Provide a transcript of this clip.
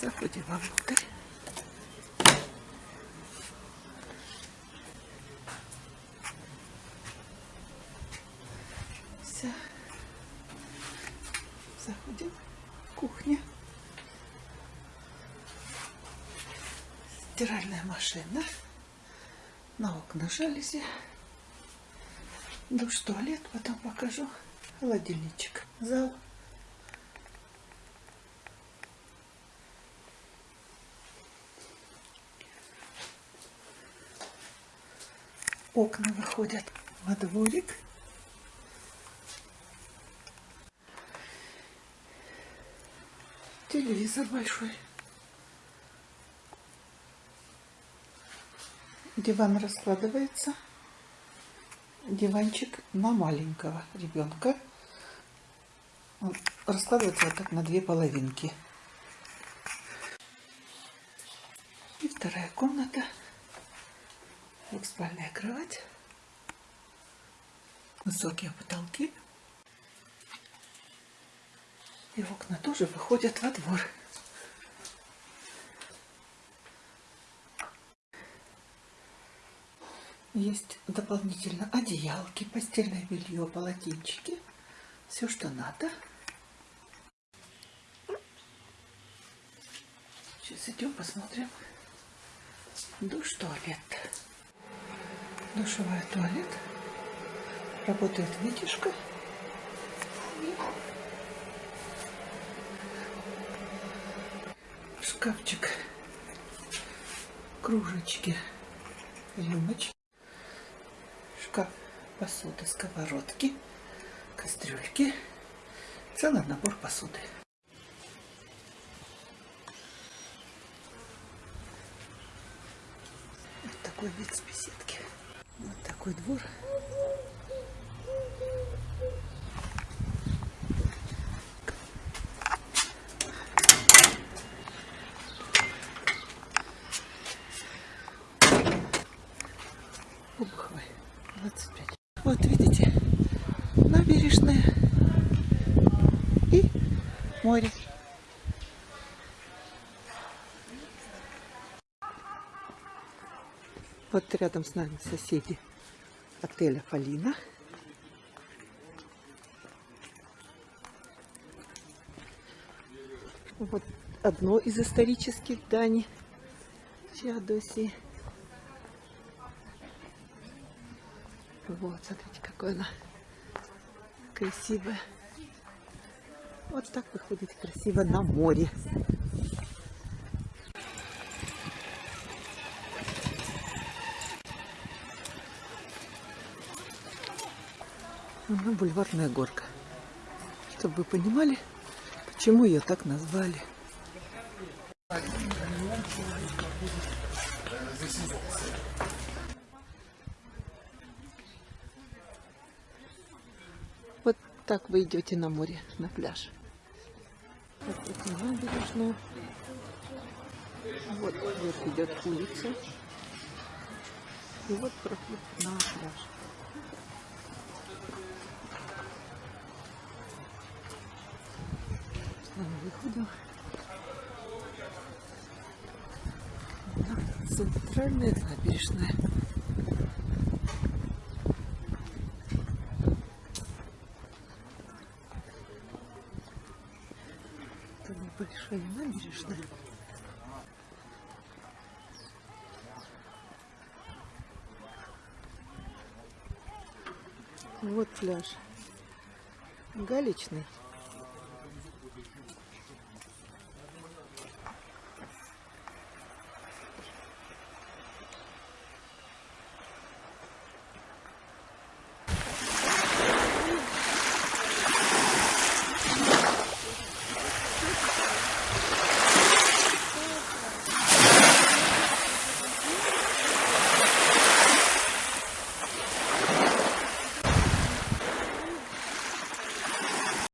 Заходим вовнутрь. Все. Заходим. Кухня. Стиральная машина. На окна жалюзи. Душ, туалет, потом покажу. Холодильничек. Зал. Окна выходят во дворик. Телевизор большой. Диван раскладывается. Диванчик на маленького ребенка. Он раскладывается вот так на две половинки. И вторая комната. Двухспальная кровать. Высокие потолки. И окна тоже выходят во двор. Есть дополнительно одеялки, постельное белье, полотенчики. Все, что надо. Сейчас идем посмотрим. Душ, туалет. Душевая туалет. Работает вытяжка. Шкафчик. Кружечки. Рюмочки. Шкаф посуды, сковородки, кастрюльки. Целый набор посуды. Вот такой вид с беседки. Вот такой двор. Обуховой 25. Вот видите, набережная и море. Вот рядом с нами соседи отеля Фалина. Вот одно из исторических зданий Феодосии. Вот, смотрите, какое она красивое. Вот так выходит красиво на море. Она бульварная горка. Чтобы вы понимали, почему ее так назвали. Вот так вы идете на море, на пляж. Вот вот идет улица. И вот проход на пляж. Выходим на центральная набережная. Это набережная. Вот пляж. Галечный.